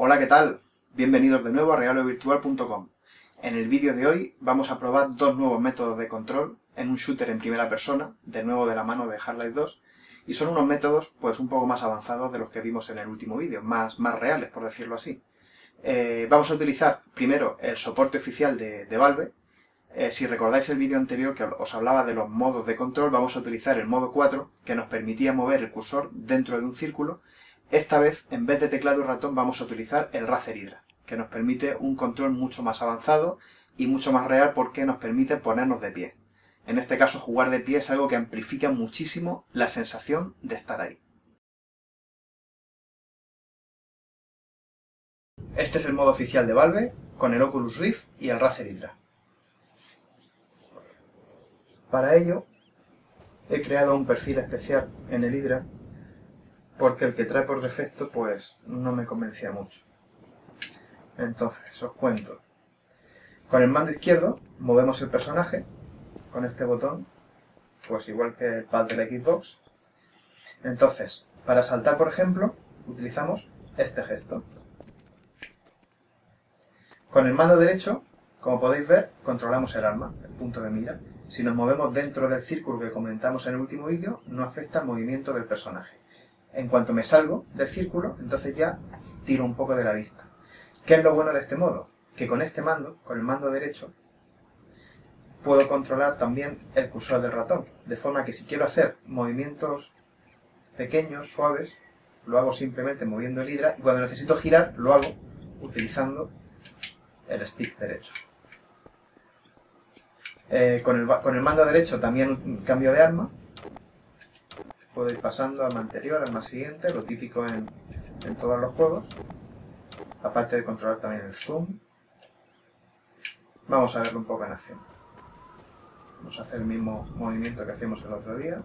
Hola, ¿qué tal? Bienvenidos de nuevo a regalovirtual.com. En el vídeo de hoy vamos a probar dos nuevos métodos de control en un shooter en primera persona, de nuevo de la mano de Half-Life 2, y son unos métodos pues un poco más avanzados de los que vimos en el último vídeo, más, más reales, por decirlo así. Eh, vamos a utilizar primero el soporte oficial de, Valve. Eh, si recordáis el vídeo anterior que os hablaba de los modos de control, vamos a utilizar el modo 4, que nos permitía mover el cursor dentro de un círculo. Esta vez, en vez de teclado y ratón, vamos a utilizar el Razer Hydra, que nos permite un control mucho más avanzado y mucho más real porque nos permite ponernos de pie. En este caso, jugar de pie es algo que amplifica muchísimo la sensación de estar ahí. Este es el modo oficial de Valve, con el Oculus Rift y el Razer Hydra. Para ello, he creado un perfil especial en el Hydra, porque el que trae por defecto, pues, no me convencía mucho. Entonces, os cuento. Con el mando izquierdo, movemos el personaje, con este botón, pues igual que el pad de la Xbox. Entonces, para saltar, por ejemplo, utilizamos este gesto. Con el mando derecho, como podéis ver, controlamos el arma, el punto de mira. Si nos movemos dentro del círculo que comentamos en el último vídeo, no afecta al movimiento del personaje. En cuanto me salgo del círculo, entonces ya tiro un poco de la vista. ¿Qué es lo bueno de este modo? Que con este mando, con el mando derecho, puedo controlar también el cursor del ratón. De forma que si quiero hacer movimientos pequeños, suaves, lo hago simplemente moviendo el hidra y cuando necesito girar, lo hago utilizando el stick derecho. Eh, con, el, mando derecho también cambio de arma. Puedo ir pasando al anterior, al más siguiente, lo típico en, en todos los juegos. Aparte de controlar también el zoom. Vamos a verlo un poco en acción. Vamos a hacer el mismo movimiento que hacíamos el otro día,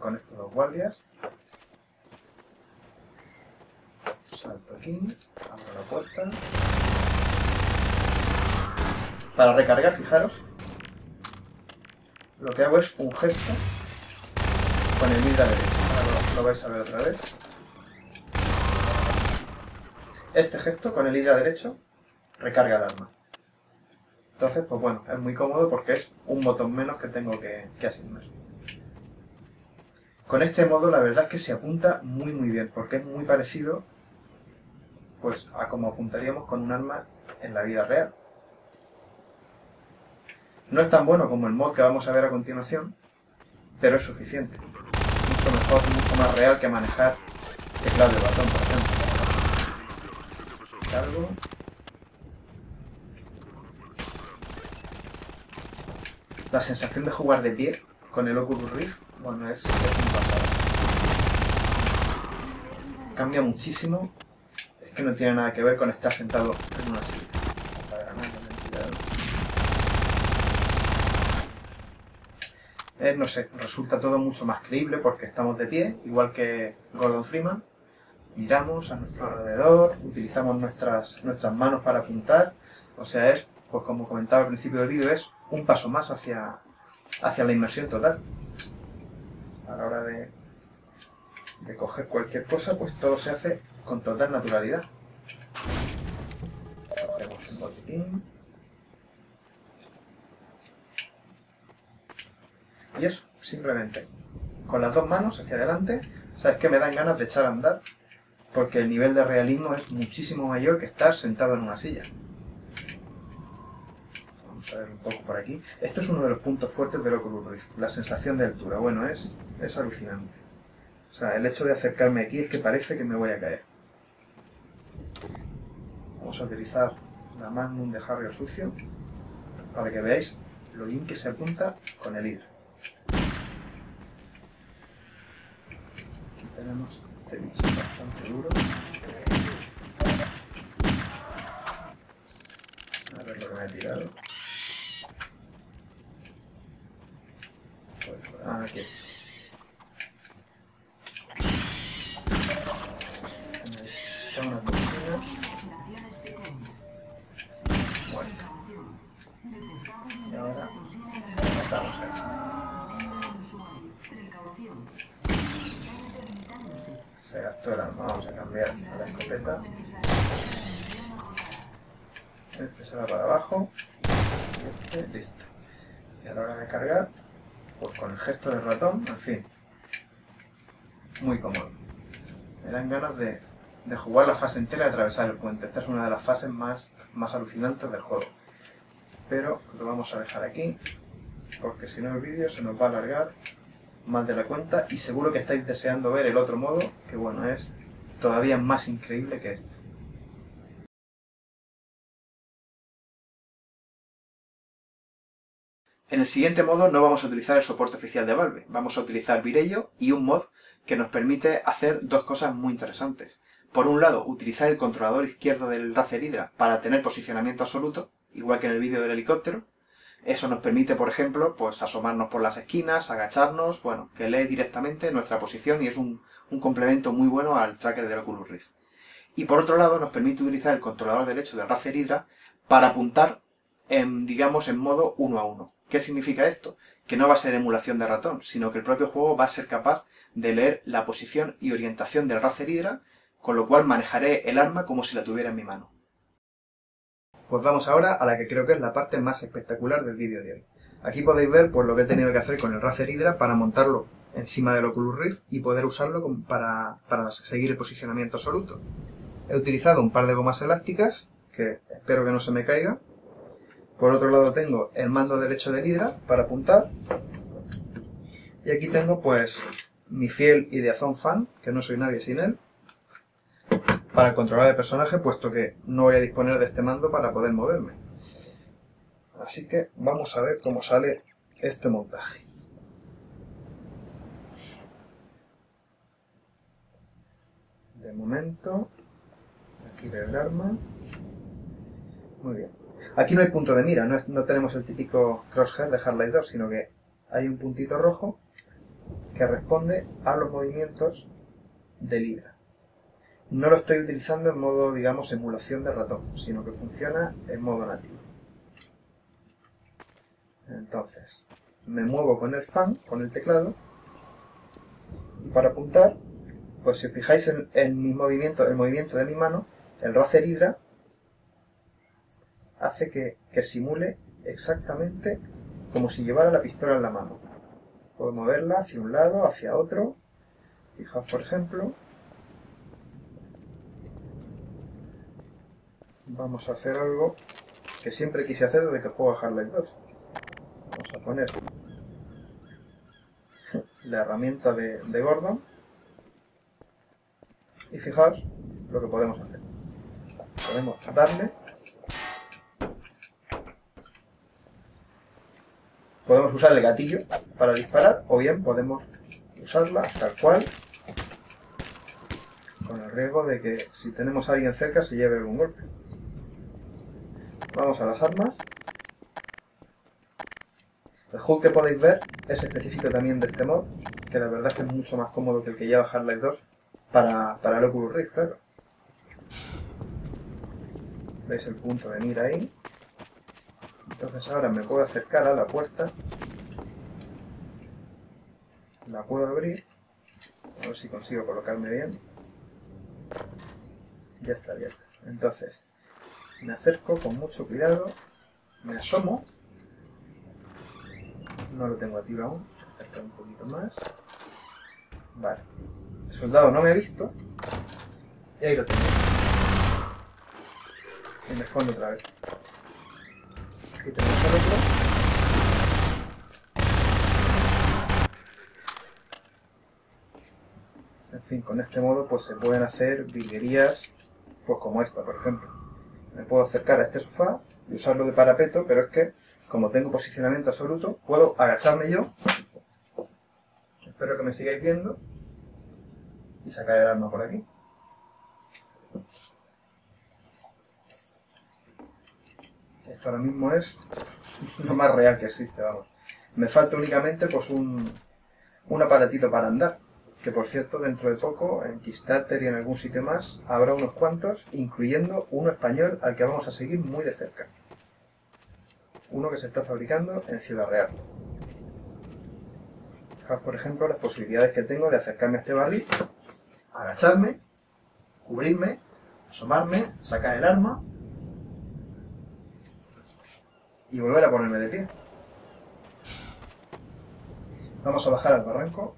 con estos dos guardias. Salto aquí, abro la puerta. Para recargar, fijaros, lo que hago es un gesto con el vidrio derecho. Lo, vais a ver otra vez. Este gesto con el hidra derecho recarga el arma. Entonces, pues bueno, es muy cómodo porque es un botón menos que tengo que, que asignar. Con este modo la verdad es que se apunta muy muy bien porque es muy parecido pues a como apuntaríamos con un arma en la vida real. No es tan bueno como el mod que vamos a ver a continuación, pero es suficiente. Mucho mejor, mucho más real que manejar teclado de batón, por ejemplo. La sensación de jugar de pie con el Oculus Rift, bueno, es, es un pasado. Cambia muchísimo. Es que no tiene nada que ver con estar sentado en una silla. No sé, resulta todo mucho más creíble porque estamos de pie, igual que Gordon Freeman. Miramos a nuestro alrededor, utilizamos nuestras, nuestras manos para apuntar. O sea, es, pues como comentaba al principio del vídeo, es un paso más hacia, hacia la inmersión total. A la hora de, de coger cualquier cosa, pues todo se hace con total naturalidad. Cogemos un botiquín. Y eso, simplemente. Con las dos manos hacia adelante, sabes que me dan ganas de echar a andar, porque el nivel de realismo es muchísimo mayor que estar sentado en una silla. Vamos a ver un poco por aquí. Esto es uno de los puntos fuertes del Oculus Rift, la sensación de altura. Bueno, es, es alucinante. O sea, el hecho de acercarme aquí es que parece que me voy a caer. Vamos a utilizar la Magnum de Harry sucio para que veáis lo bien que se apunta con el hidro. Aquí tenemos este bicho bastante duro. A ver lo que me he tirado. Ah, aquí es. Tengo Arma, vamos a cambiar a la escopeta. Este para abajo. Este, listo. Y a la hora de cargar, pues con el gesto del ratón, en fin. Muy cómodo. Me dan ganas de, de jugar la fase entera y atravesar el puente. Esta es una de las fases más, más alucinantes del juego. Pero lo vamos a dejar aquí, porque si no el vídeo se nos va a alargar más de la cuenta y seguro que estáis deseando ver el otro modo, que bueno, es todavía más increíble que este. En el siguiente modo no vamos a utilizar el soporte oficial de Valve, vamos a utilizar Virello y un mod que nos permite hacer dos cosas muy interesantes. Por un lado, utilizar el controlador izquierdo del Razer Hydra para tener posicionamiento absoluto, igual que en el vídeo del helicóptero. Eso nos permite, por ejemplo, pues asomarnos por las esquinas, agacharnos, bueno, que lee directamente nuestra posición y es un, complemento muy bueno al tracker del Oculus Rift. Y por otro lado, nos permite utilizar el controlador derecho del Razer Hydra para apuntar, en, digamos, en modo uno a uno. ¿Qué significa esto? Que no va a ser emulación de ratón, sino que el propio juego va a ser capaz de leer la posición y orientación del Razer Hydra, con lo cual manejaré el arma como si la tuviera en mi mano. Pues vamos ahora a la que creo que es la parte más espectacular del vídeo de hoy. Aquí podéis ver pues, lo que he tenido que hacer con el Razer Hydra para montarlo encima del Oculus Rift y poder usarlo para, para seguir el posicionamiento absoluto. He utilizado un par de gomas elásticas, que espero que no se me caiga, por otro lado tengo el mando derecho del Hydra para apuntar. Y aquí tengo pues mi fiel Ideazón fan, que no soy nadie sin él, para controlar el personaje, puesto que no voy a disponer de este mando para poder moverme. Así que vamos a ver cómo sale este montaje. De momento, aquí el arma. Muy bien. Aquí no hay punto de mira, no, tenemos el típico crosshair de Hardlight 2, sino que hay un puntito rojo que responde a los movimientos de Libra. No lo estoy utilizando en modo, digamos, emulación de ratón, sino que funciona en modo nativo. Entonces, me muevo con el fan, con el teclado, y para apuntar, pues si os fijáis en, mi movimiento, el movimiento de mi mano, el Razer Hydra hace que, simule exactamente como si llevara la pistola en la mano. Puedo moverla hacia un lado, hacia otro. Fijaos, por ejemplo. Vamos a hacer algo que siempre quise hacer desde que juego a Half-Life 2. Vamos a poner la herramienta de, Gordon. Y fijaos lo que podemos hacer. Podemos darle Podemos usar el gatillo para disparar o bien podemos usarla tal cual con el riesgo de que si tenemos a alguien cerca se lleve algún golpe. Vamos a las armas. El HUD que podéis ver es específico también de este mod, que la verdad es que es mucho más cómodo que el que lleva Half-Life 2 para, para el Oculus Rift, claro. ¿Veis el punto de mira ahí? Entonces ahora me puedo acercar a la puerta. La puedo abrir. A ver si consigo colocarme bien. Ya está abierta. Entonces, me acerco con mucho cuidado. Me asomo. No lo tengo activo aún. Acercar un poquito más. Vale. El soldado no me ha visto. Y ahí lo tengo. Y me escondo otra vez. En fin, con este modo pues se pueden hacer virguerías pues como esta, por ejemplo. Me puedo acercar a este sofá y usarlo de parapeto, pero es que, como tengo posicionamiento absoluto, puedo agacharme yo. Espero que me sigáis viendo. Y sacar el arma por aquí. Esto ahora mismo es lo más real que existe, vamos. Me falta únicamente pues un, un aparatito para andar. Que por cierto, dentro de poco, en Kickstarter y en algún sitio más, habrá unos cuantos, incluyendo uno español al que vamos a seguir muy de cerca. Uno que se está fabricando en Ciudad Real. Fijaos, por ejemplo, las posibilidades que tengo de acercarme a este barril, agacharme, cubrirme, asomarme, sacar el arma y volver a ponerme de pie. Vamos a bajar al barranco,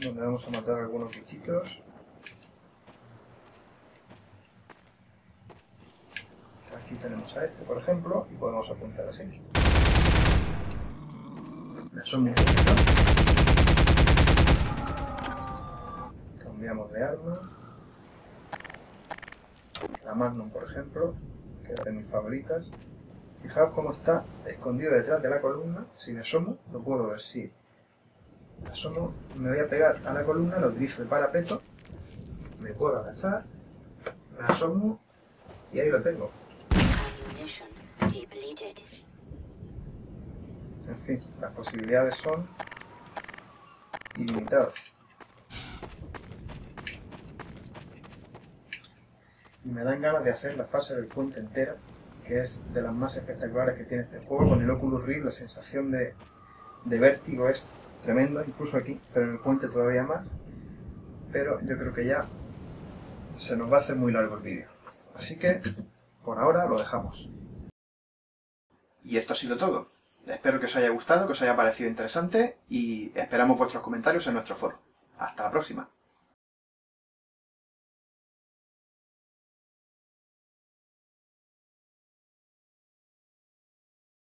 donde vamos a matar algunos bichitos. Aquí tenemos a este, por ejemplo, y podemos apuntar así. Poquito. Cambiamos de arma. La Magnum, por ejemplo, que es de mis favoritas. Fijaos cómo está escondido detrás de la columna. Si me asomo, lo puedo ver. Si me asomo, me voy a pegar a la columna, lo utilizo de parapeto. Me puedo agachar, me asomo y ahí lo tengo. En fin, las posibilidades son ilimitadas. Y me dan ganas de hacer la fase del puente entera, que es de las más espectaculares que tiene este juego. Con el Oculus Rift la sensación de, de vértigo es tremenda, incluso aquí, pero en el puente todavía más. Pero yo creo que ya se nos va a hacer muy largo el vídeo. Así que, por ahora, lo dejamos. Y esto ha sido todo. Espero que os haya gustado, que os haya parecido interesante y esperamos vuestros comentarios en nuestro foro. Hasta la próxima.